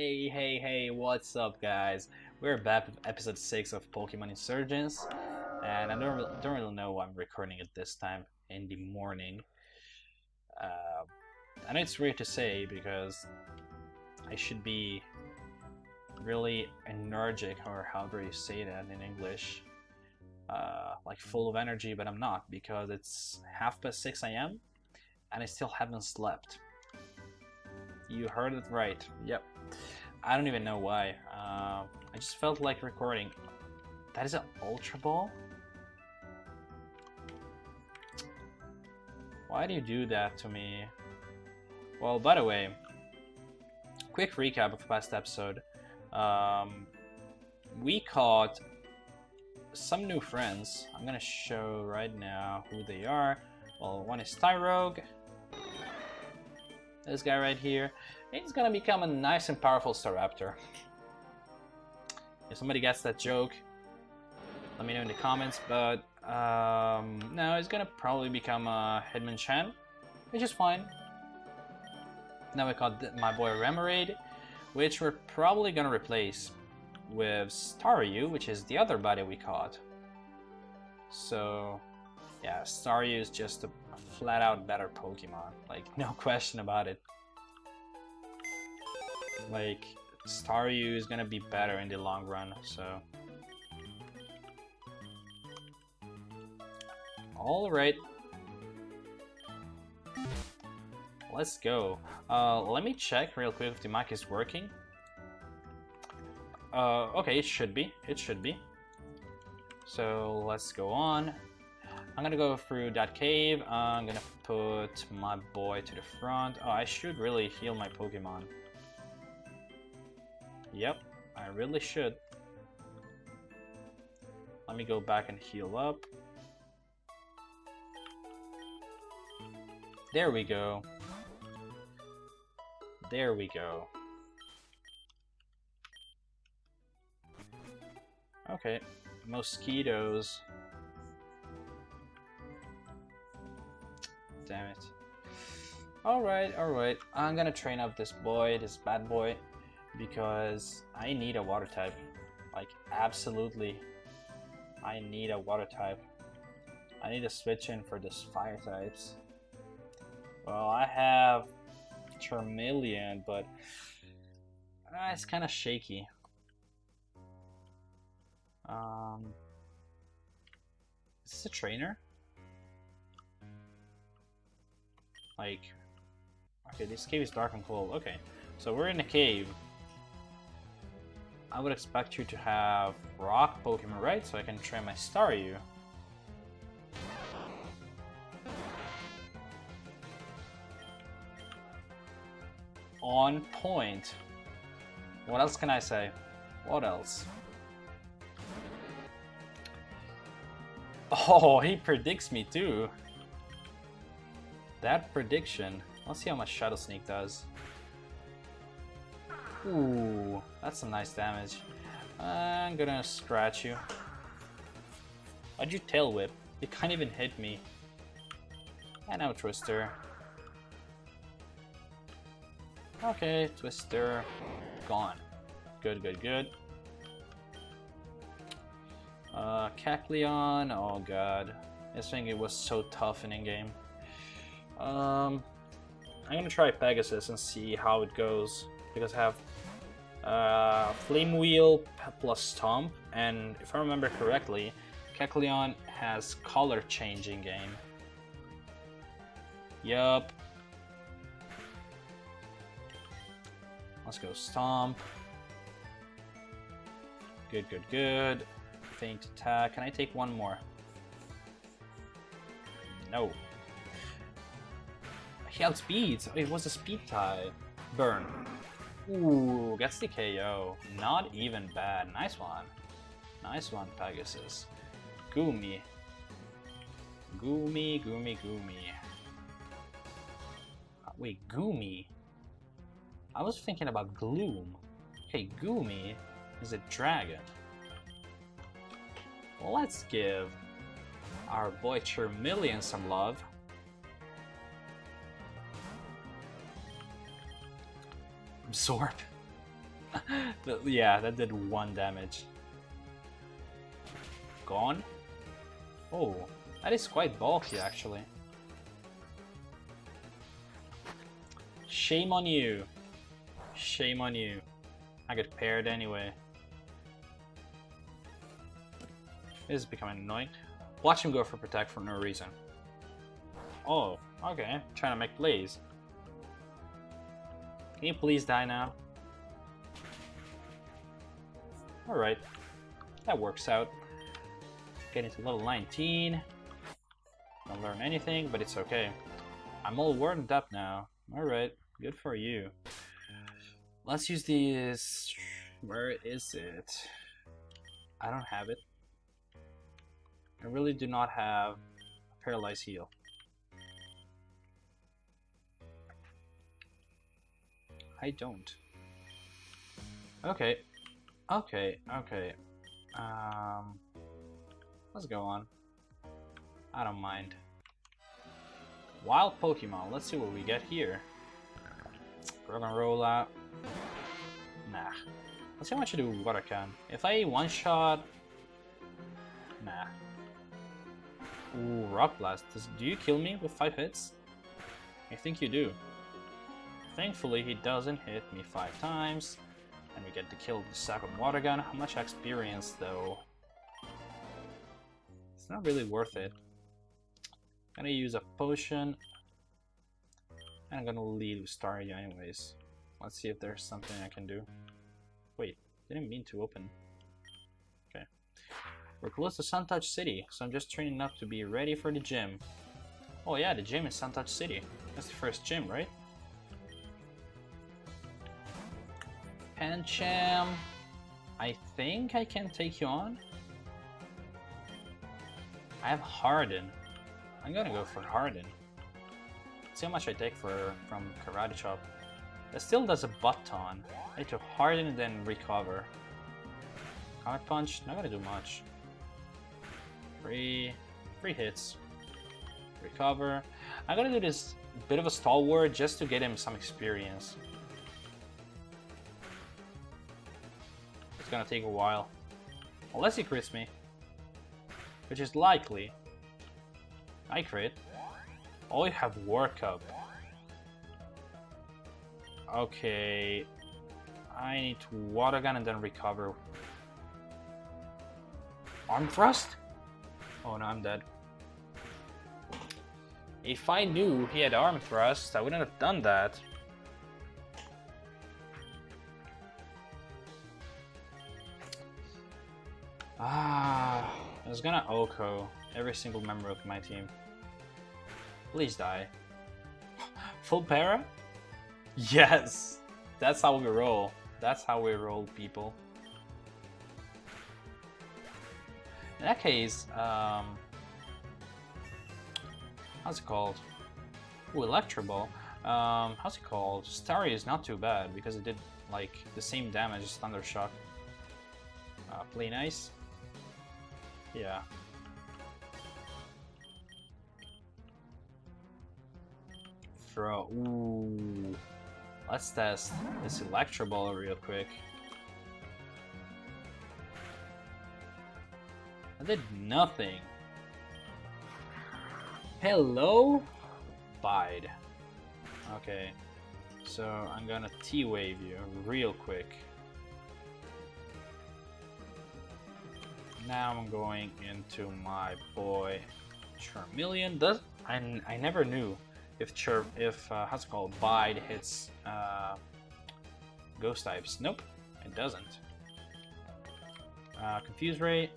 Hey, hey, hey, what's up, guys? We're back with episode 6 of Pokemon Insurgence, and I don't, don't really know why I'm recording it this time in the morning. Uh, I know it's weird to say because I should be really energetic, or however you say that in English, uh, like full of energy, but I'm not because it's half past 6 a.m. and I still haven't slept. You heard it right. Yep. I don't even know why. Uh, I just felt like recording. That is an Ultra Ball? Why do you do that to me? Well, by the way, quick recap of the past episode. Um, we caught some new friends. I'm gonna show right now who they are. Well, one is Tyrogue. This guy right here. He's gonna become a nice and powerful Staraptor. If somebody gets that joke, let me know in the comments, but um, no, he's gonna probably become a Hitmonchan, which is fine. Now we got my boy Remoraid, which we're probably gonna replace with Staryu, which is the other buddy we caught. So, yeah, Staryu is just a flat out better Pokemon, like no question about it. Like, Staryu is gonna be better in the long run, so... Alright. Let's go. Uh, let me check real quick if the mic is working. Uh, okay, it should be. It should be. So let's go on. I'm gonna go through that cave. I'm gonna put my boy to the front. Oh, I should really heal my Pokemon. Yep, I really should. Let me go back and heal up. There we go. There we go. Okay, mosquitoes. Damn it. Alright, alright. I'm gonna train up this boy, this bad boy, because I need a water type. Like, absolutely. I need a water type. I need to switch in for this fire types. Well, I have Charmeleon, but uh, it's kind of shaky. Um, is this a trainer? Like, okay, this cave is dark and cold. Okay, so we're in a cave. I would expect you to have rock Pokemon, right? So I can train my Staryu. On point. What else can I say? What else? Oh, he predicts me too. That prediction. Let's see how much Shadow Sneak does. Ooh, that's some nice damage. I'm gonna scratch you. Why'd you tail whip? You can't even hit me. And now Twister. Okay, Twister. Gone. Good, good, good. Uh, Kecleon. Oh god. This thing it was so tough in in-game. Um, I'm gonna try Pegasus and see how it goes. Because I have uh, Flame Wheel plus Stomp, and if I remember correctly, Kecleon has color changing game. Yup. Let's go Stomp. Good, good, good. Faint attack. Can I take one more? No. He. Oh, it was a speed tie. Burn. Ooh, gets the KO. Not even bad. Nice one. Nice one, Pegasus. Goomy. Goomy, Goomy, Goomy. Uh, wait, Goomy? I was thinking about Gloom. Hey, Goomy is a dragon. Let's give our boy Charmeleon some love. Absorb. yeah, that did one damage. Gone? Oh, that is quite bulky actually. Shame on you. Shame on you. I get paired anyway. This is becoming annoying. Watch him go for protect for no reason. Oh, okay. Trying to make plays. Can you please die now? Alright. That works out. Getting to level 19. Don't learn anything, but it's okay. I'm all warmed up now. Alright, good for you. Let's use these... Where is it? I don't have it. I really do not have a paralyzed heal. I don't. Okay. Okay, okay. Um, let's go on. I don't mind. Wild Pokemon. Let's see what we get here. Roggenrola. Nah. Let's see how much I do what I can. If I one-shot... Nah. Ooh, Rock Blast. Does, do you kill me with 5 hits? I think you do. Thankfully, he doesn't hit me 5 times. And we get to kill the second water gun. How much experience, though? It's not really worth it. I'm gonna use a potion. And I'm gonna lead with anyways. Let's see if there's something I can do. Wait, didn't mean to open. Okay. We're close to Suntouch City, so I'm just training up to be ready for the gym. Oh yeah, the gym is Suntouch City. That's the first gym, right? Pancham, I think I can take you on. I have Harden. I'm gonna go for Harden. See how much I take for from Karate Chop. That still does a butt ton. I need to Harden and then recover. Comet Punch, not gonna do much. Three, three hits. Recover. I'm gonna do this bit of a stalwart just to get him some experience. Gonna take a while. Unless he crits me. Which is likely. I crit. Oh, you have work up. Okay. I need to water gun and then recover. Arm thrust? Oh no, I'm dead. If I knew he had arm thrust, I wouldn't have done that. Ah, I was gonna OHKO every single member of my team. Please die. Full para? Yes! That's how we roll. That's how we roll, people. In that case, um... How's it called? Ooh, Electro Ball. Um, how's it called? Starry is not too bad because it did, like, the same damage as Thunder Shock. Uh, play nice. Yeah. Throw. Ooh. Let's test this Electro Ball real quick. I did nothing. Hello? Bide. Okay. So I'm gonna T-Wave you real quick. Now I'm going into my boy Charmeleon. Does I, I never knew if Chir if uh, how's it called Bide hits uh, ghost types. Nope, it doesn't. Uh, Confuse Ray.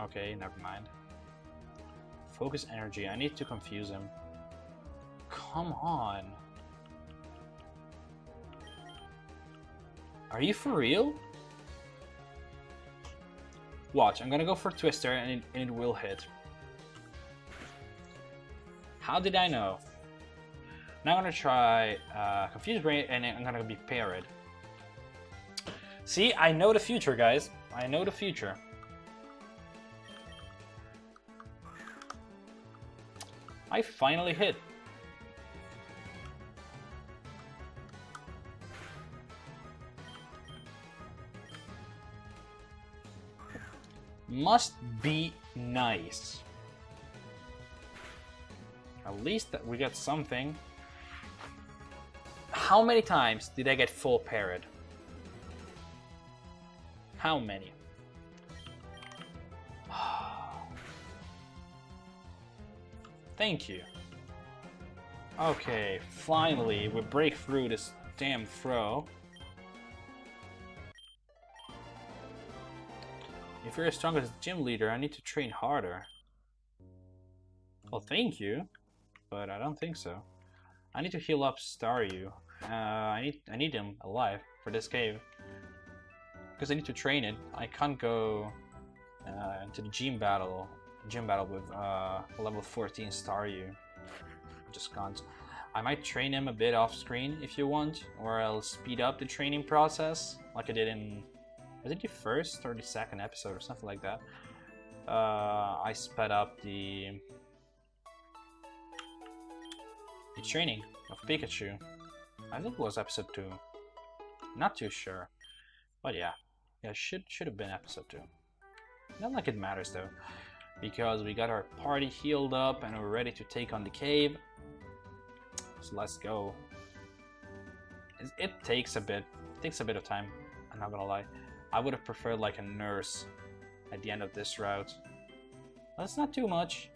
Okay, never mind. Focus energy. I need to confuse him. Come on. Are you for real? Watch, I'm gonna go for Twister and it, and it will hit. How did I know? Now I'm gonna try uh, Confuse Brain and I'm gonna be paired. See, I know the future, guys. I know the future. I finally hit. Must be nice. At least that we got something. How many times did I get full parrot? How many? Thank you. Okay, finally, we break through this damn throw. If you're as strong as the gym leader, I need to train harder. Well, thank you, but I don't think so. I need to heal up Staryu. Uh, I need I need him alive for this cave because I need to train it. I can't go uh, to the gym battle gym battle with uh, level 14 Staryu. Just can't. I might train him a bit off screen if you want, or I'll speed up the training process like I did in was it the first or the second episode or something like that. Uh, I sped up the the training of Pikachu. I think it was episode two. Not too sure, but yeah, yeah, should should have been episode two. Not like it matters though because we got our party healed up and we're ready to take on the cave. So let's go. It takes a bit, it takes a bit of time, I'm not gonna lie. I would have preferred like a nurse at the end of this route. That's not too much,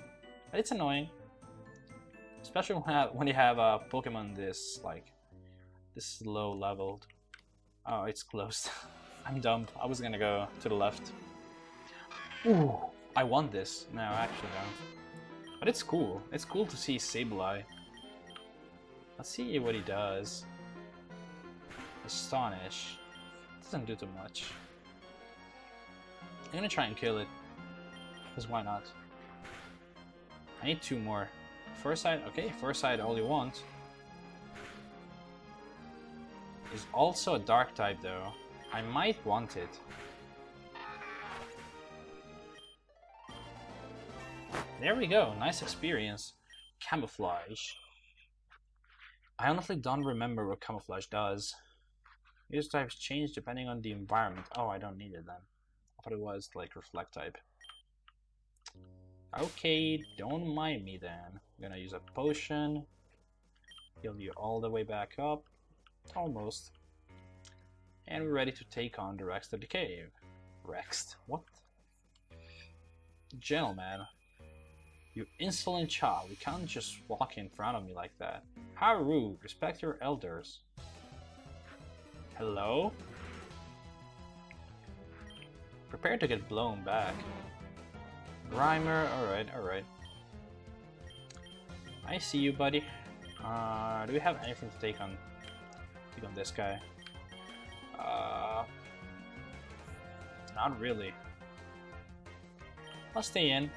it's annoying. Especially when you have a uh, Pokemon this, like, this low leveled. Oh, it's closed. I'm dumb. I was gonna go to the left. Ooh. I want this. No, I actually don't. But it's cool. It's cool to see Sableye. Let's see what he does. Astonish. Doesn't do too much. I'm gonna try and kill it. Because why not? I need two more. First side, okay, first side all you want. Is also a dark type though. I might want it. There we go, nice experience. Camouflage. I honestly don't remember what camouflage does. These types change depending on the environment. Oh, I don't need it then. It was like reflect type. Okay, don't mind me then. I'm gonna use a potion. Heal you all the way back up. Almost. And we're ready to take on the Rex of the cave. Rex? What? Gentleman. You insolent child, you can't just walk in front of me like that. How rude, respect your elders. Hello? Prepare to get blown back. Grimer, alright, alright. I see you, buddy. Uh, do we have anything to take on take on this guy? Uh, not really. I'll stay in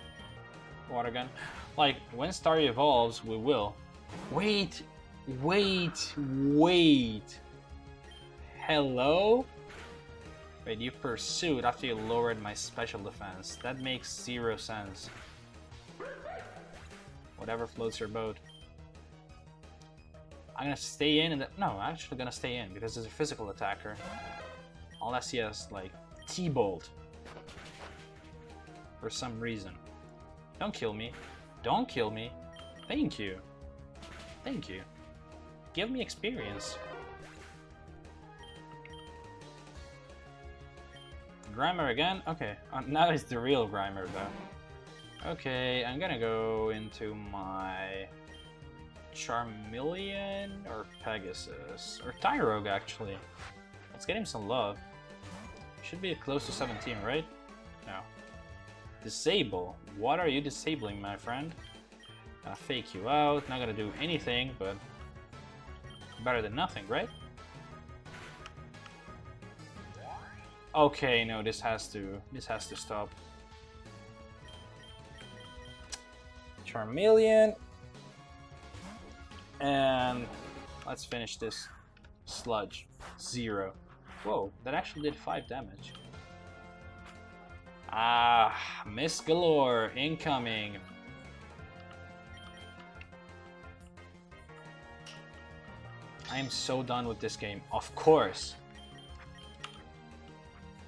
water gun. Like, when Star evolves, we will. Wait, wait, wait. Hello? Wait, you pursued after you lowered my special defense. That makes zero sense. Whatever floats your boat. I'm gonna stay in and no, I'm actually gonna stay in because he's a physical attacker. Unless he has like T-Bolt. For some reason. Don't kill me. Don't kill me. Thank you. Thank you. Give me experience. Grimer again? Okay, uh, now it's the real Grimer though. Okay, I'm gonna go into my Charmeleon or Pegasus or Tyrogue actually. Let's get him some love. Should be close to 17, right? No. Disable. What are you disabling, my friend? Gonna fake you out, not gonna do anything, but better than nothing, right? Okay, no, this has to this has to stop. Charmeleon. And let's finish this sludge. Zero. Whoa, that actually did five damage. Ah, Miss Galore incoming. I am so done with this game. Of course.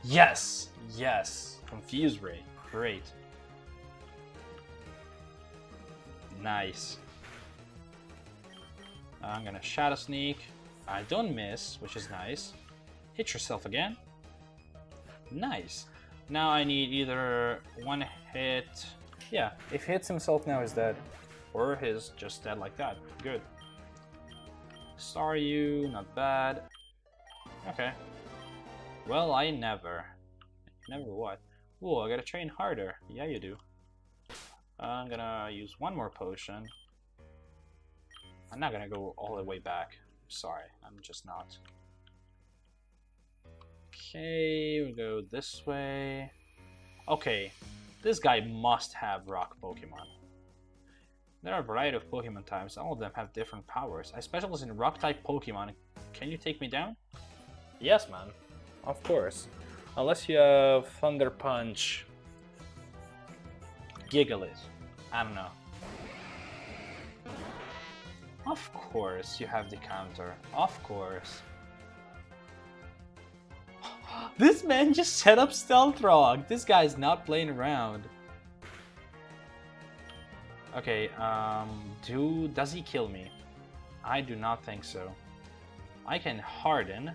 Yes, yes. Confuse Ray. Great. Nice. I'm gonna Shadow Sneak. I don't miss, which is nice. Hit yourself again. Nice. Now I need either one hit... Yeah, if he hits himself now, he's dead. Or he's just dead like that. Good. Staryu, not bad. Okay. Well, I never. Never what? Ooh, I gotta train harder. Yeah, you do. I'm gonna use one more potion. I'm not gonna go all the way back. Sorry, I'm just not. Okay, we go this way. Okay, this guy must have rock Pokemon. There are a variety of Pokemon types, all of them have different powers. I specialize in rock type Pokemon. Can you take me down? Yes, man. Of course. Unless you have Thunder Punch. Gigalith. I don't know. Of course you have the counter. Of course. this man just set up Stealth Rock. This guy's not playing around. Okay, um, do does he kill me? I do not think so. I can harden.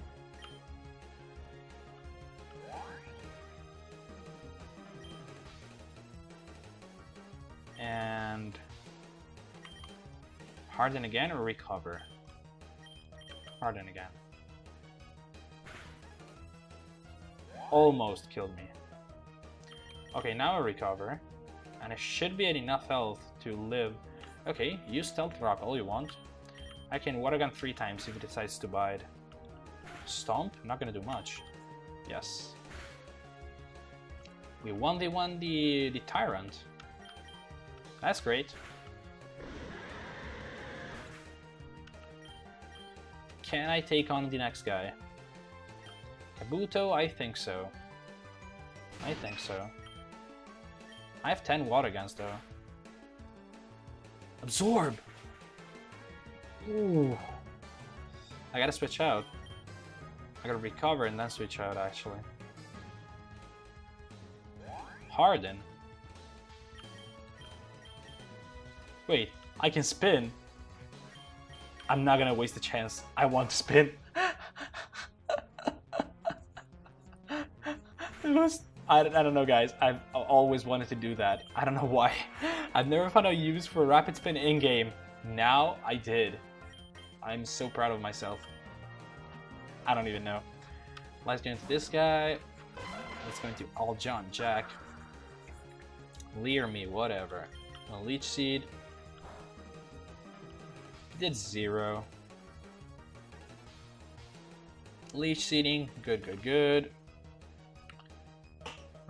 Harden again or recover? Harden again. Almost killed me. Okay, now I recover. And I should be at enough health to live. Okay, use Stealth Rock all you want. I can Water Gun three times if it decides to bite. Stomp? Not gonna do much. Yes. We won the one the the Tyrant. That's great. Can I take on the next guy? Kabuto? I think so. I think so. I have 10 water guns though. Absorb! Ooh. I gotta switch out. I gotta recover and then switch out actually. Harden? Wait, I can spin? I'm not gonna waste the chance. I want to spin. it was I, I don't know guys, I've always wanted to do that. I don't know why. I've never found a use for rapid spin in-game. Now I did. I'm so proud of myself. I don't even know. Let's get into this guy. Let's go into All John Jack. Leer me, whatever. A Leech Seed. Did zero. Leech Seeding, good, good, good.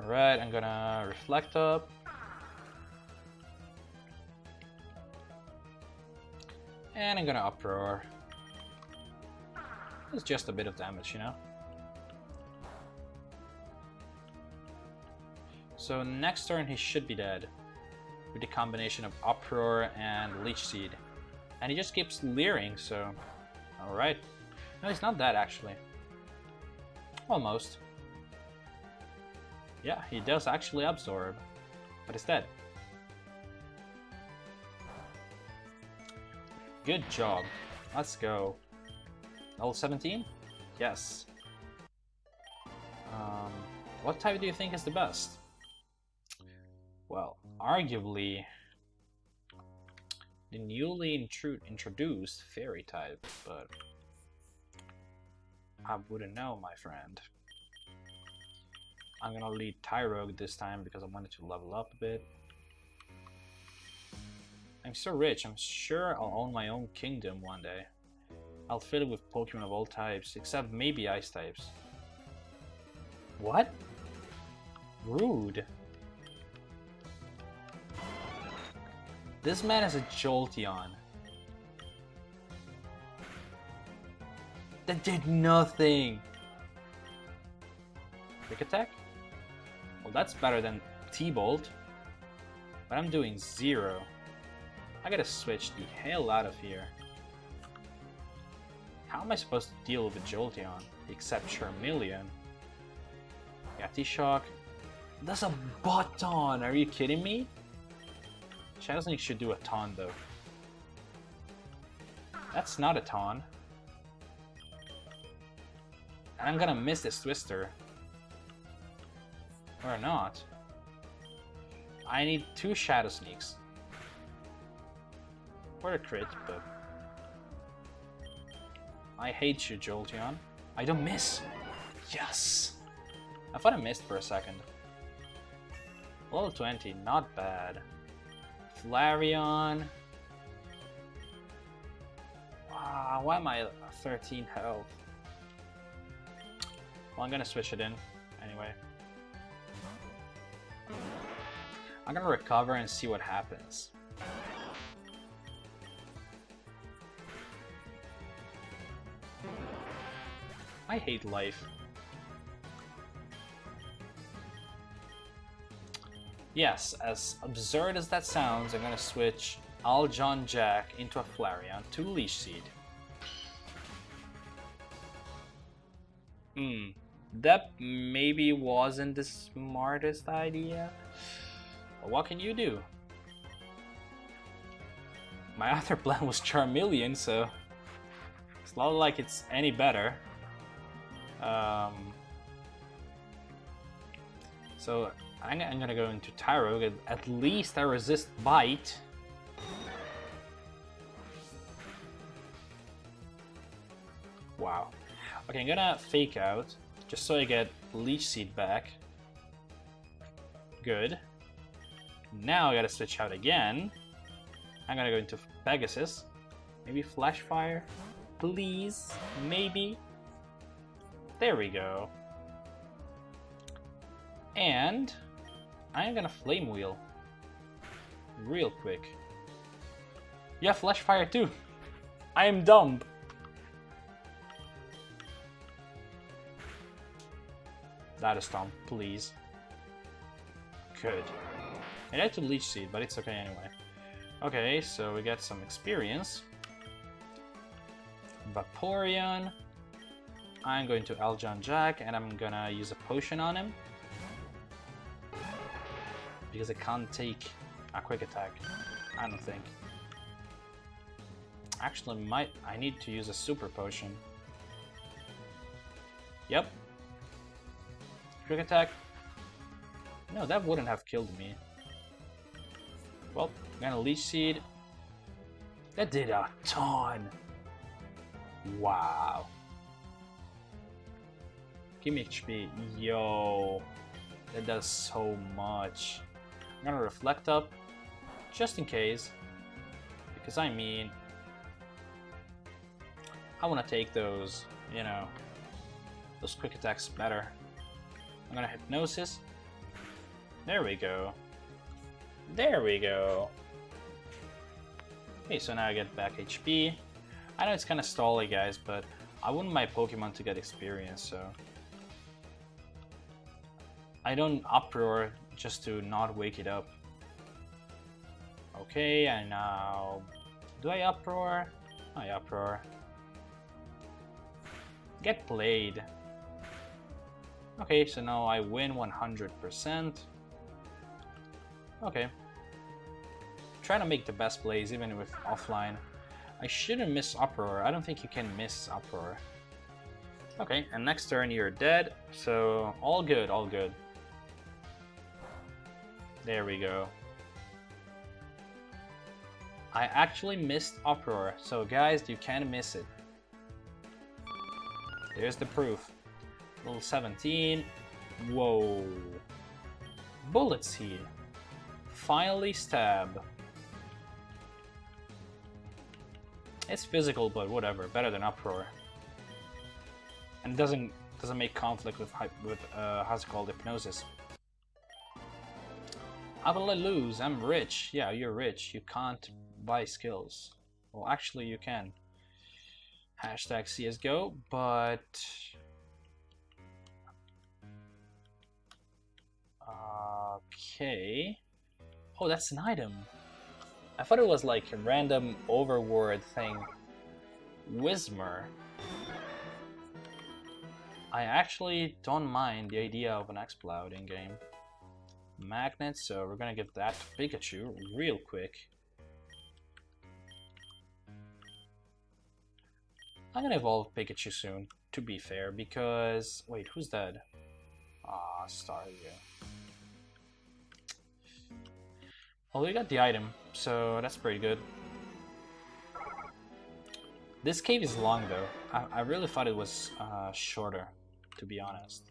Alright, I'm gonna reflect up. And I'm gonna uproar. It's just a bit of damage, you know? So next turn he should be dead. With the combination of uproar and leech seed. And he just keeps leering, so... Alright. No, he's not that, actually. Almost. Yeah, he does actually absorb, but he's dead. Good job. Let's go. Level 17? Yes. Um, what type do you think is the best? Well, arguably, the newly introduced fairy type, but I wouldn't know, my friend. I'm gonna lead Tyrogue this time because I wanted to level up a bit. I'm so rich, I'm sure I'll own my own kingdom one day. I'll fill it with Pokemon of all types, except maybe Ice types. What? Rude. This man is a Jolteon. That did nothing. Quick attack? Well, that's better than T-Bolt. But I'm doing zero. I gotta switch the hell out of here. How am I supposed to deal with a Jolteon? Except Charmeleon. Yeah, T-Shock. That's a button! Are you kidding me? Shadow Sneak should do a ton though. That's not a ton. I'm gonna miss this Twister. Or not. I need two Shadow Sneaks. For a crit, but... I hate you, Jolteon. I don't miss! Yes! I thought I missed for a second. Level 20, not bad. Flareon. Ah, why am I 13 health? Well, I'm gonna switch it in anyway. I'm gonna recover and see what happens. I hate life. Yes, as absurd as that sounds, I'm gonna switch Aljon Jack into a Flareon to Leech Seed. Hmm, that maybe wasn't the smartest idea. But what can you do? My other plan was Charmeleon, so it's not like it's any better. Um, so I'm, I'm, gonna go into Tyrogue. At least I resist Bite. Wow. Okay, I'm gonna Fake Out, just so I get Leech Seed back. Good. Now I gotta switch out again. I'm gonna go into Pegasus. Maybe Flash Fire? Please? Maybe? There we go. And I'm gonna Flame Wheel. Real quick. Yeah, Flash Fire too. I am dumb. That is dumb, please. Good. I had to Leech Seed, but it's okay anyway. Okay, so we get some experience. Vaporeon. I'm going to Aljon Jack and I'm gonna use a potion on him. Because it can't take a quick attack. I don't think. Actually, might I need to use a super potion. Yep. Quick attack. No, that wouldn't have killed me. Well, I'm gonna Leech Seed. That did a ton. Wow. Give me HP. Yo. That does so much. I'm gonna Reflect Up. Just in case. Because I mean... I wanna take those, you know, those quick attacks better. I'm gonna Hypnosis. There we go. There we go. Okay, so now I get back HP. I know it's kind of stally, guys, but I want my Pokemon to get experience, so... I don't uproar just to not wake it up. Okay, and now... Do I uproar? I uproar. Get played. Okay, so now I win 100%. Okay. Trying to make the best plays even with offline. I shouldn't miss Uproar. I don't think you can miss Uproar. Okay, and next turn you're dead, so all good, all good. There we go. I actually missed Uproar, so guys, you can't miss it. There's the proof. Level 17. Whoa. Bullet Seed. Finally stab. It's physical, but whatever. Better than Uproar. And doesn't doesn't make conflict with with uh, how's it called hypnosis. How will I lose? I'm rich. Yeah, you're rich. You can't buy skills. Well, actually, you can. Hashtag CSGO, but... Okay... Oh, that's an item. I thought it was like a random overword thing. Whismur. I actually don't mind the idea of an Exploud in-game. Magnet, so we're gonna give that to Pikachu real quick. I'm gonna evolve Pikachu soon, to be fair, because... Wait, who's dead? Ah, Staryu. Well, we got the item, so that's pretty good. This cave is long, though. I, I really thought it was uh, shorter, to be honest.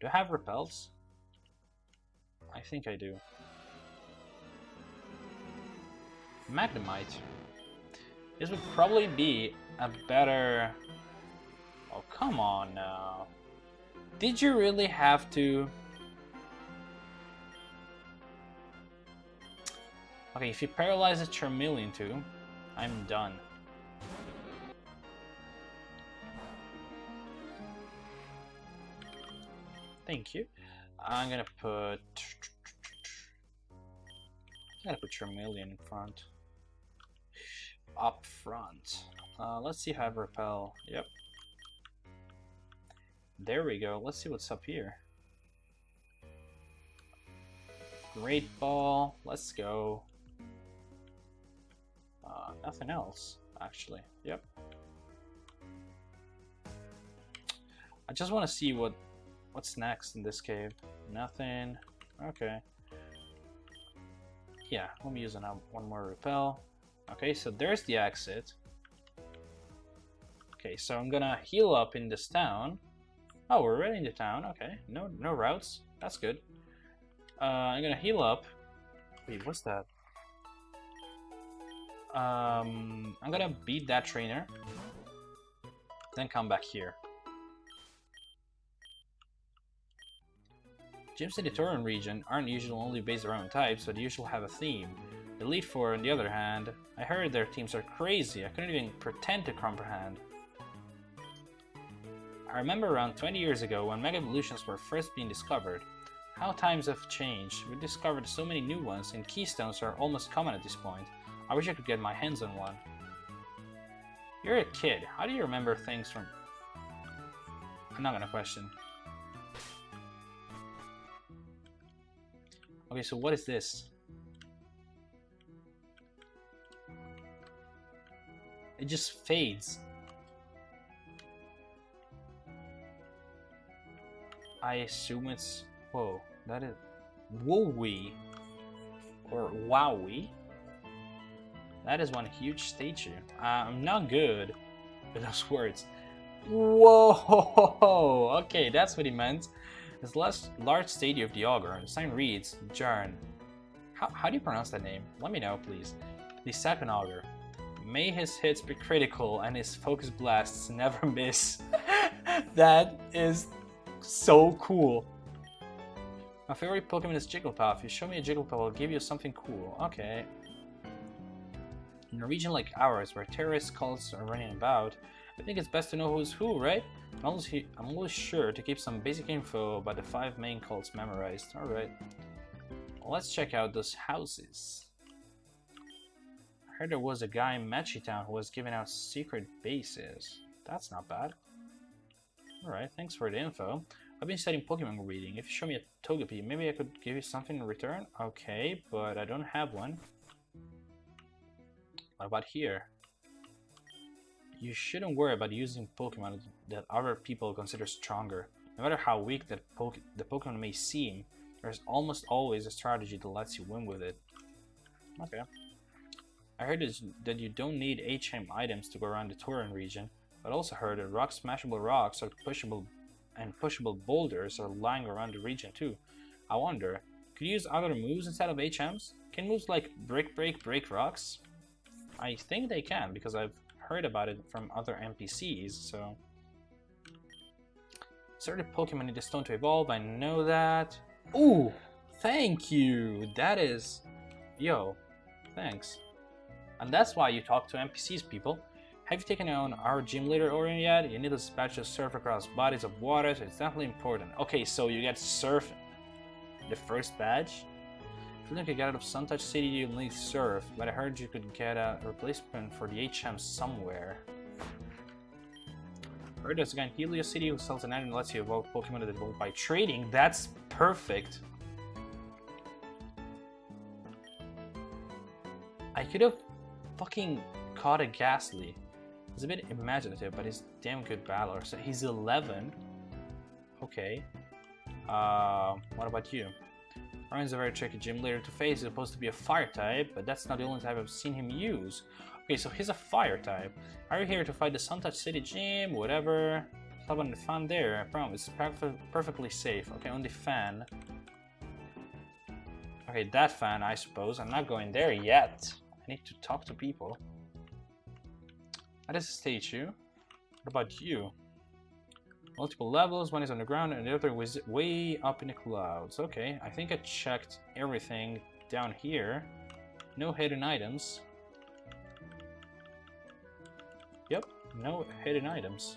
Do I have repels? I think I do. Magnemite. This would probably be a better... Oh, come on now. Did you really have to... Okay, if you paralyze a Charmeleon too, I'm done. Thank you. I'm gonna put... I'm gonna put Charmeleon in front. Up front. Uh, let's see if I Repel. Yep. There we go. Let's see what's up here. Great Ball. Let's go. Uh, nothing else, actually. Yep. I just want to see what what's next in this cave. Nothing. Okay. Yeah, let me use an, one more repel. Okay, so there's the exit. Okay, so I'm gonna heal up in this town. Oh, we're already in the town. Okay, no no routes. That's good. Uh, I'm gonna heal up. Wait, what's that? Um, I'm gonna beat that trainer. Then come back here. Gyms in the Torren region aren't usually only based around types, but usually have a theme. The Elite Four, on the other hand, I heard their teams are crazy, I couldn't even pretend to comprehend. I remember around 20 years ago when Mega Evolutions were first being discovered. How times have changed, we discovered so many new ones, and Keystones are almost common at this point. I wish I could get my hands on one. You're a kid, how do you remember things from... I'm not gonna question. Okay, so what is this? It just fades. I assume it's... Whoa, that is... Wowie. Or Wowie. That is one huge statue. Uh, I'm not good with those words. Whoa! Okay, that's what he meant. This large statue of the Ogre, the sign reads, Jarn. How, how do you pronounce that name? Let me know, please. The second Ogre. May his hits be critical and his focus blasts never miss. that is so cool. My favorite Pokemon is Jigglypuff. If you show me a Jigglypuff, I'll give you something cool. Okay. In a region like ours, where terrorist cults are running about, I think it's best to know who's who, right? I'm always, I'm sure to keep some basic info about the five main cults memorized. Alright. let's check out those houses. I heard there was a guy in Machi Town who was giving out secret bases. That's not bad. Alright, thanks for the info. I've been studying Pokemon reading. If you show me a Togepi, maybe I could give you something in return? Okay, but I don't have one. What about here? You shouldn't worry about using Pokemon that other people consider stronger. No matter how weak that poke the Pokemon may seem, there's almost always a strategy that lets you win with it. Okay. I heard that you don't need HM items to go around the Torren region, but also heard that rock smashable rocks or pushable and pushable boulders are lying around the region too. I wonder, could you use other moves instead of HMs? Can moves like Brick Break break rocks? I think they can, because I've heard about it from other NPCs, so... Certain Pokemon need a stone to evolve, I know that. Ooh! Thank you! That is... Yo, thanks. And that's why you talk to NPCs, people. Have you taken on our gym leader Orion yet? You need to dispatch to surf across bodies of water, so it's definitely important. Okay, so you get surf the first badge? couldn't get out of Suntouch City Link Surf, but I heard you could get a replacement for the HM somewhere. I heard there's a guy in Helio City who sells an item that lets you evolve Pokemon that evolve by trading. That's perfect. I could have fucking caught a Gastly. He's a bit imaginative, but he's damn good battler. So he's 11. Okay. Uh, what about you? Ryan's a very tricky gym leader to face. He's supposed to be a fire type, but that's not the only type I've seen him use. Okay, so he's a fire type. Are you here to fight the Suntouch City gym? Whatever. How about the fan there? I promise. It's perfectly safe. Okay, on the fan. Okay, that fan, I suppose. I'm not going there yet. I need to talk to people. That is a statue. What about you? Multiple levels, one is on the ground and the other was way up in the clouds. Okay, I think I checked everything down here. No hidden items. Yep, no hidden items.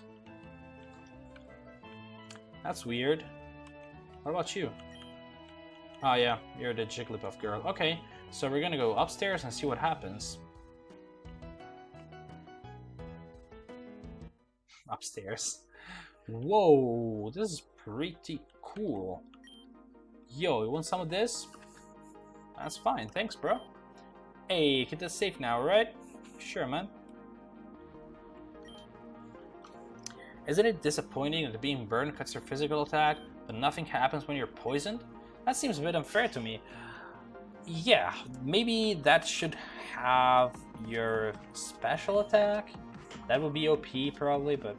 That's weird. What about you? Oh yeah, you're the Jigglypuff girl. Okay, so we're gonna go upstairs and see what happens. Upstairs. Whoa, this is pretty cool. Yo, you want some of this? That's fine, thanks bro. Hey, get this safe now, right? Sure, man. Isn't it disappointing that being burned cuts your physical attack, but nothing happens when you're poisoned? That seems a bit unfair to me. Yeah, maybe that should have your special attack? That would be OP probably, but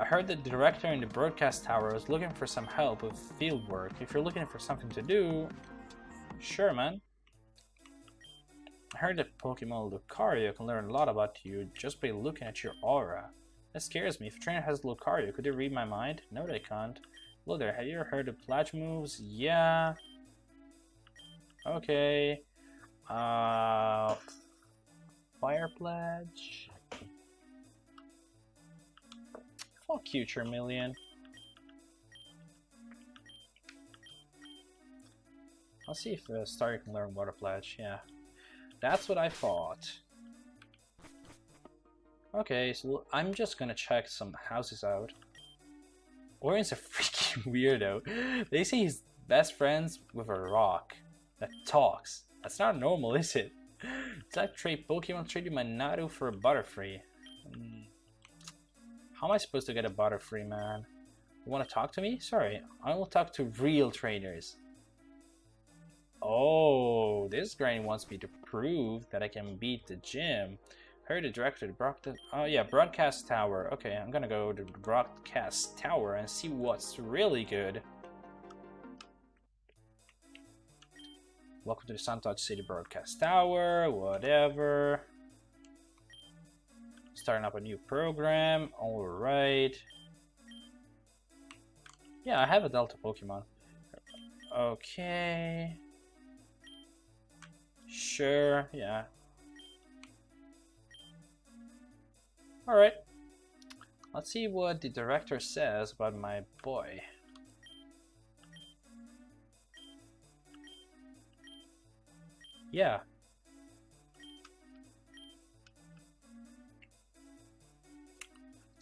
I heard the director in the broadcast tower was looking for some help with field work. If you're looking for something to do, sure man. I heard that Pokemon Lucario can learn a lot about you just by looking at your aura. That scares me. If a trainer has Lucario, could they read my mind? No, they can't. Hello there, have you ever heard of pledge moves? Yeah. Okay. Uh, fire pledge. Fuck you, Charmeleon. I'll see if uh, Star can learn Water Pledge. Yeah, that's what I thought. Okay, so I'm just gonna check some houses out. Orion's a freaking weirdo. They say he's best friends with a rock that talks. That's not normal, is it? Type trade Pokemon traded my Natu for a Butterfree. Hmm. How am I supposed to get a Butterfree, man? You want to talk to me? Sorry, I will talk to real trainers. Oh, this granny wants me to prove that I can beat the gym. Heard the director broadcast. Oh yeah, broadcast tower. Okay, I'm gonna go to broadcast tower and see what's really good. Welcome to the Suntouch City Broadcast Tower. Whatever. Starting up a new program. All right. Yeah, I have a Delta Pokemon. Okay. Sure, yeah. Alright. Let's see what the director says about my boy. Yeah.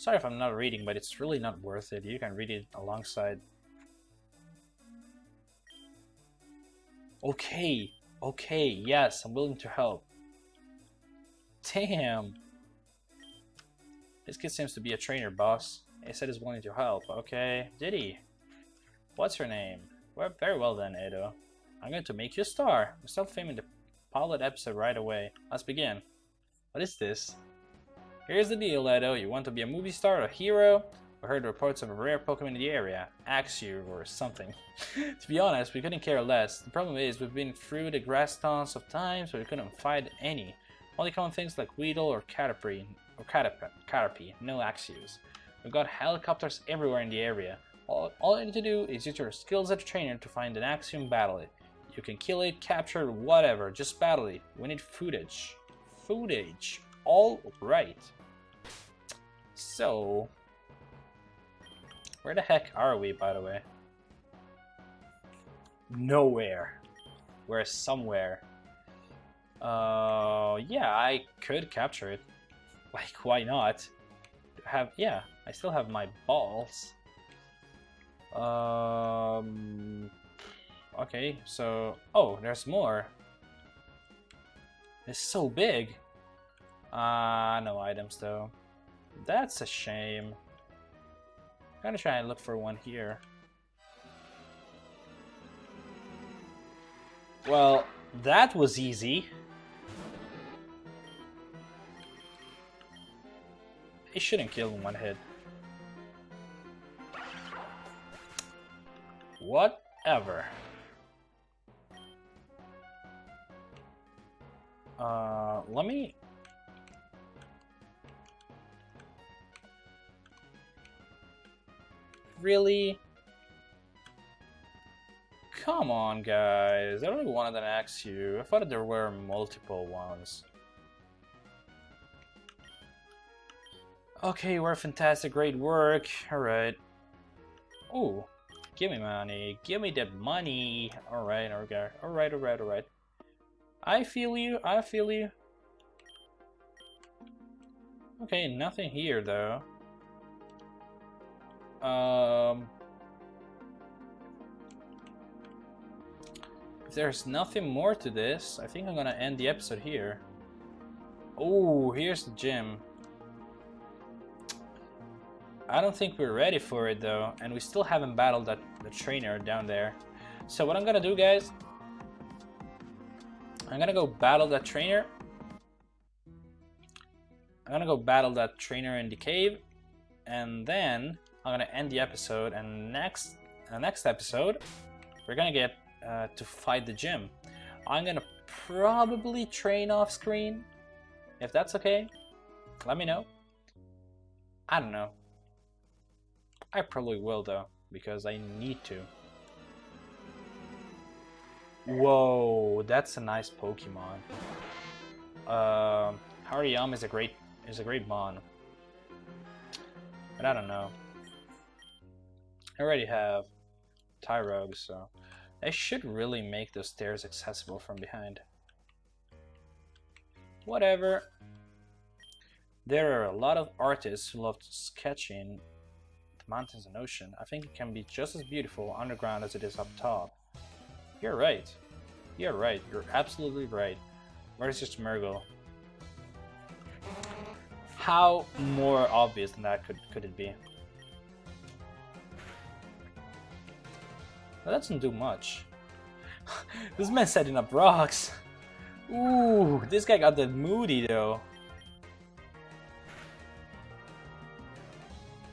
Sorry if I'm not reading, but it's really not worth it. You can read it alongside. Okay, okay, yes, I'm willing to help. Damn. This kid seems to be a trainer, boss. He said he's willing to help. Okay, did he? What's her name? Well, very well then, Edo. I'm going to make you a star. We start filming the pilot episode right away. Let's begin. What is this? Here's the deal, Edo. You want to be a movie star or a hero? We heard reports of a rare Pokemon in the area. Axew or something. to be honest, we couldn't care less. The problem is, we've been through the grass tons of times, but we couldn't find any. Only common things like Weedle or Caterpie or Caterpie, no Axews. We've got helicopters everywhere in the area. All, all you need to do is use your skills as a trainer to find an Axiom and battle it. You can kill it, capture it, whatever, just battle it. We need footage. Footage. All right. So, where the heck are we, by the way? Nowhere. We're somewhere. Uh, yeah, I could capture it. Like, why not? Have yeah, I still have my balls. Um. Okay, so oh, there's more. It's so big. Ah, uh, no items though. That's a shame. I'm gonna try and look for one here. Well, that was easy. He shouldn't kill in one hit. Whatever. Uh, let me... Really? Come on, guys. I only wanted an Axew. I thought there were multiple ones. Okay, we're fantastic. Great work. Alright. Oh, give me money. Give me that money. Alright, okay. Alright, alright, alright. I feel you. I feel you. Okay, nothing here, though. Um... If there's nothing more to this, I think I'm gonna end the episode here. Oh, here's the gym. I don't think we're ready for it though, and we still haven't battled that the trainer down there. So what I'm gonna do, guys, I'm gonna go battle that trainer. I'm gonna go battle that trainer in the cave, and then I'm gonna end the episode. And next, uh, next episode, we're gonna get uh, to fight the gym. I'm gonna probably train off screen, if that's okay. Let me know. I don't know. I probably will though, because I need to. Whoa, that's a nice Pokemon. Uh, Hariyama is a great is a great mon. But I don't know. I already have Tyrogue, so I should really make those stairs accessible from behind. Whatever. There are a lot of artists who love sketching the mountains and ocean, I think it can be just as beautiful underground as it is up top. You're right. You're right. You're absolutely right. Where's your Smeargle? How more obvious than that could, could it be? That doesn't do much. this man's setting up rocks. Ooh, this guy got the moody though.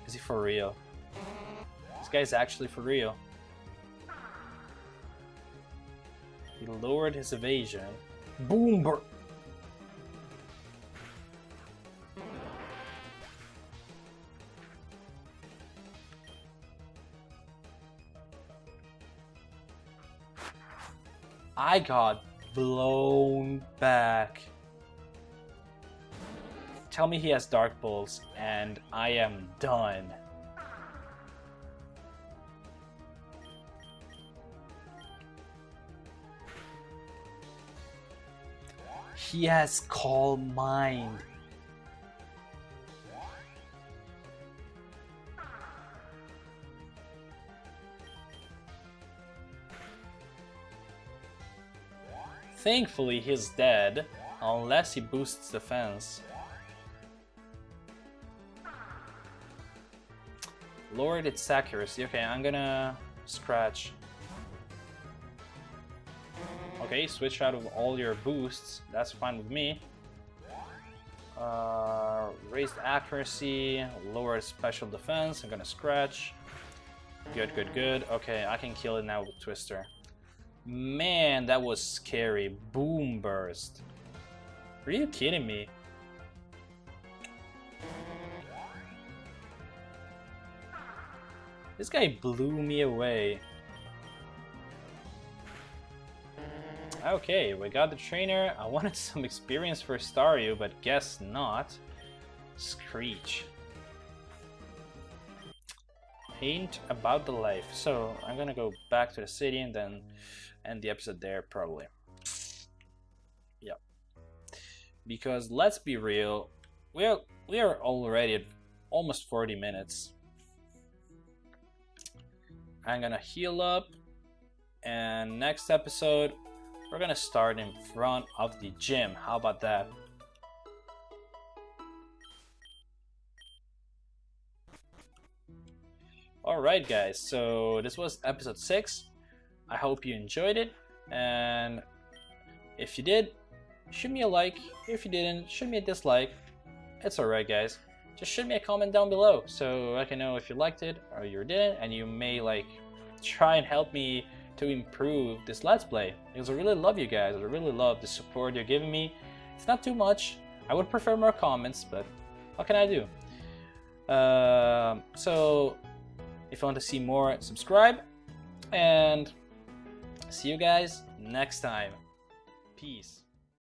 Is he for real? This guy's actually for real. He lowered his evasion. Boom! I got blown back. Tell me he has Dark Bolts and I am done. He has calm mind. Thankfully, he's dead, unless he boosts defense. Lowered its accuracy. Okay, I'm gonna scratch. Okay, switch out of all your boosts. That's fine with me. Uh, raised accuracy, lower special defense. I'm gonna scratch. Good, good, good. Okay, I can kill it now with Twister. Man, that was scary. Boomburst. Are you kidding me? This guy blew me away. Okay, we got the trainer. I wanted some experience for Staryu, but guess not. Screech. Ain't about the life. So, I'm gonna go back to the city and then end the episode there, probably. Yeah. Because, let's be real, we are, we are already at almost 40 minutes. I'm gonna heal up, and next episode, we're gonna start in front of the gym. How about that? Alright guys, so this was episode 6. I hope you enjoyed it, and if you did, shoot me a like. If you didn't, shoot me a dislike. It's alright guys. Just shoot me a comment down below so I can know if you liked it or you didn't, and you may like try and help me to improve this Let's Play. Because I really love you guys, I really love the support you're giving me. It's not too much. I would prefer more comments, but what can I do? Uh, so if you want to see more, subscribe. And see you guys next time. Peace.